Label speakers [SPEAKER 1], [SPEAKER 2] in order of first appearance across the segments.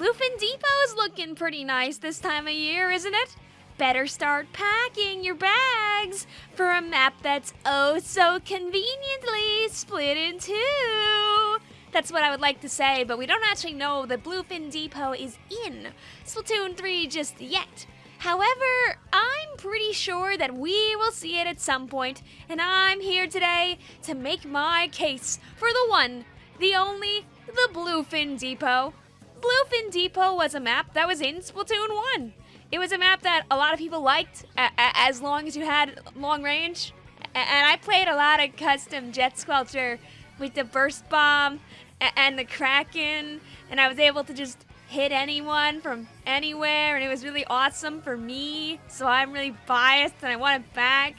[SPEAKER 1] Bluefin Depot's looking pretty nice this time of year, isn't it? Better start packing your bags for a map that's oh so conveniently split in two. That's what I would like to say, but we don't actually know that Bluefin Depot is in Splatoon 3 just yet. However, I'm pretty sure that we will see it at some point, and I'm here today to make my case for the one, the only, the Bluefin Depot. Bluefin Depot was a map that was in Splatoon 1. It was a map that a lot of people liked as long as you had long range. And I played a lot of custom Jet Squelcher with the Burst Bomb and the Kraken, and I was able to just hit anyone from anywhere, and it was really awesome for me. So I'm really biased and I want it back.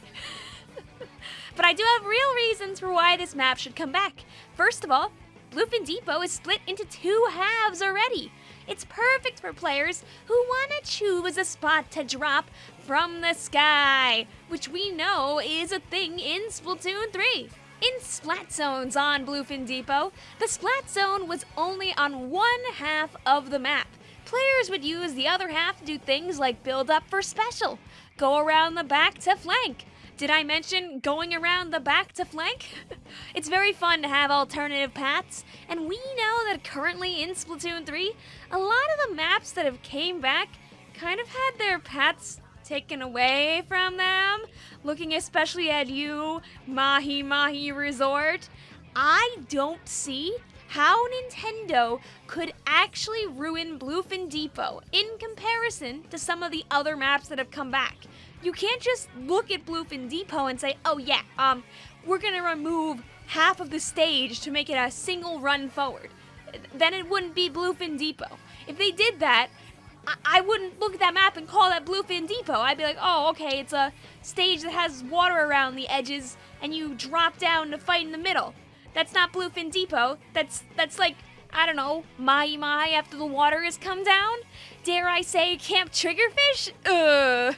[SPEAKER 1] but I do have real reasons for why this map should come back. First of all, Bluefin Depot is split into two halves already. It's perfect for players who want to choose a spot to drop from the sky, which we know is a thing in Splatoon 3. In Splat Zones on Bluefin Depot, the Splat Zone was only on one half of the map. Players would use the other half to do things like build up for special, go around the back to flank. Did I mention going around the back to flank? it's very fun to have alternative paths, and we know that currently in Splatoon 3, a lot of the maps that have came back kind of had their paths taken away from them. Looking especially at you, Mahi Mahi Resort, I don't see how Nintendo could actually ruin Bluefin Depot in comparison to some of the other maps that have come back. You can't just look at Bluefin Depot and say, oh yeah, um, we're gonna remove half of the stage to make it a single run forward. Then it wouldn't be Bluefin Depot. If they did that, I, I wouldn't look at that map and call that Bluefin Depot. I'd be like, oh, okay, it's a stage that has water around the edges, and you drop down to fight in the middle. That's not Bluefin Depot. That's that's like I don't know, Mai Mai after the water has come down. Dare I say, Camp Triggerfish? Ugh.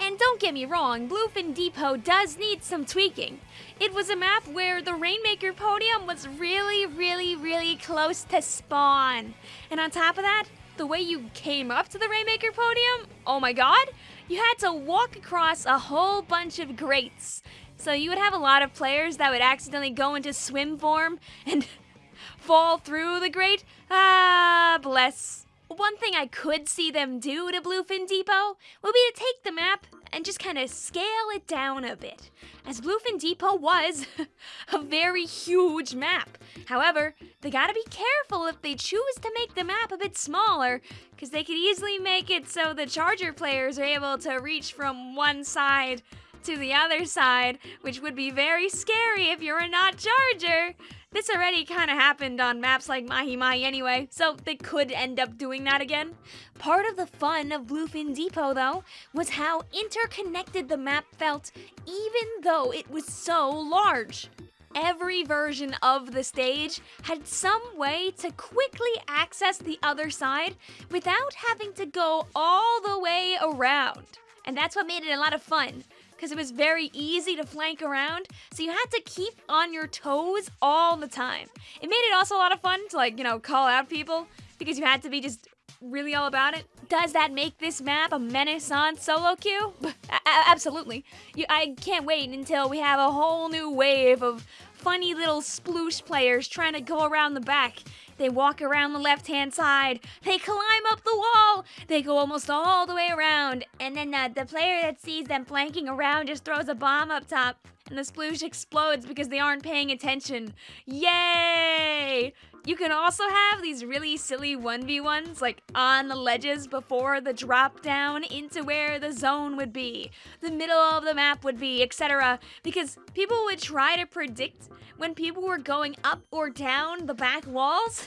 [SPEAKER 1] And don't get me wrong, Bluefin Depot does need some tweaking. It was a map where the Rainmaker podium was really, really, really close to spawn. And on top of that, the way you came up to the Rainmaker podium, oh my god, you had to walk across a whole bunch of grates. So you would have a lot of players that would accidentally go into swim form and fall through the grate. Ah, bless. One thing I could see them do to Bluefin Depot would be to take the map and just kind of scale it down a bit, as Bluefin Depot was a very huge map. However, they gotta be careful if they choose to make the map a bit smaller, because they could easily make it so the Charger players are able to reach from one side to the other side, which would be very scary if you're not Charger. This already kind of happened on maps like Mahi Mahi anyway, so they could end up doing that again. Part of the fun of Bluefin Depot, though, was how interconnected the map felt, even though it was so large. Every version of the stage had some way to quickly access the other side without having to go all the way around. And that's what made it a lot of fun because it was very easy to flank around, so you had to keep on your toes all the time. It made it also a lot of fun to like, you know, call out people because you had to be just really all about it. Does that make this map a menace on solo queue? absolutely. You, I can't wait until we have a whole new wave of funny little sploosh players trying to go around the back they walk around the left hand side. They climb up the wall. They go almost all the way around. And then uh, the player that sees them flanking around just throws a bomb up top. And the sploosh explodes because they aren't paying attention. Yay! You can also have these really silly 1v1s like on the ledges before the drop down into where the zone would be, the middle of the map would be, etc. Because people would try to predict when people were going up or down the back walls.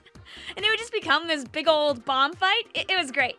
[SPEAKER 1] and it would just become this big old bomb fight. It, it was great.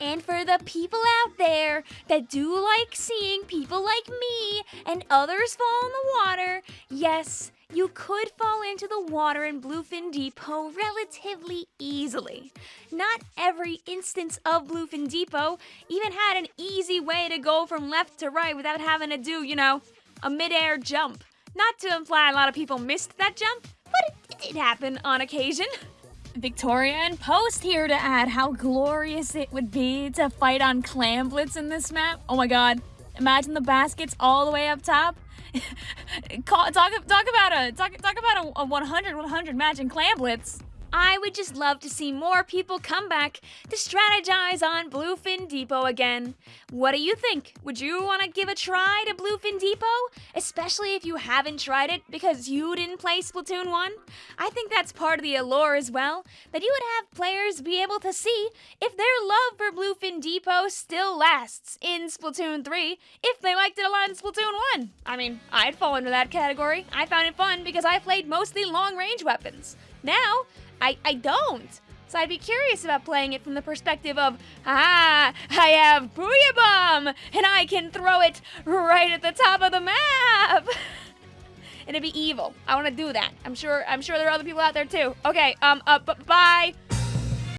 [SPEAKER 1] And for the people out there that do like seeing people like me and others fall in the water, yes, you could fall into the water in Bluefin Depot relatively easily. Not every instance of Bluefin Depot even had an easy way to go from left to right without having to do, you know, a midair jump. Not to imply a lot of people missed that jump, but it did happen on occasion. Victoria and Post here to add how glorious it would be to fight on Clamblitz in this map. Oh my god. Imagine the baskets all the way up top. talk, talk about a talk, talk about a, a 100 100 match in Clamblitz. I would just love to see more people come back to strategize on Bluefin Depot again. What do you think? Would you want to give a try to Bluefin Depot? Especially if you haven't tried it because you didn't play Splatoon 1? I think that's part of the allure as well, that you would have players be able to see if their love for Bluefin Depot still lasts in Splatoon 3 if they liked it a lot in Splatoon 1. I mean, I'd fall into that category. I found it fun because I played mostly long-range weapons. Now, I, I don't. So I'd be curious about playing it from the perspective of, ah, I have Booyah Bomb, and I can throw it right at the top of the map. and it'd be evil. I want to do that. I'm sure. I'm sure there are other people out there too. Okay. Um. Uh. bye.